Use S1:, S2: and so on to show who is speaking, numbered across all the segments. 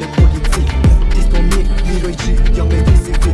S1: les politiques. Dystonie, miroici, ja my fizyki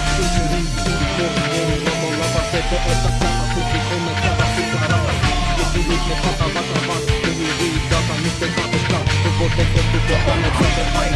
S1: up on the quick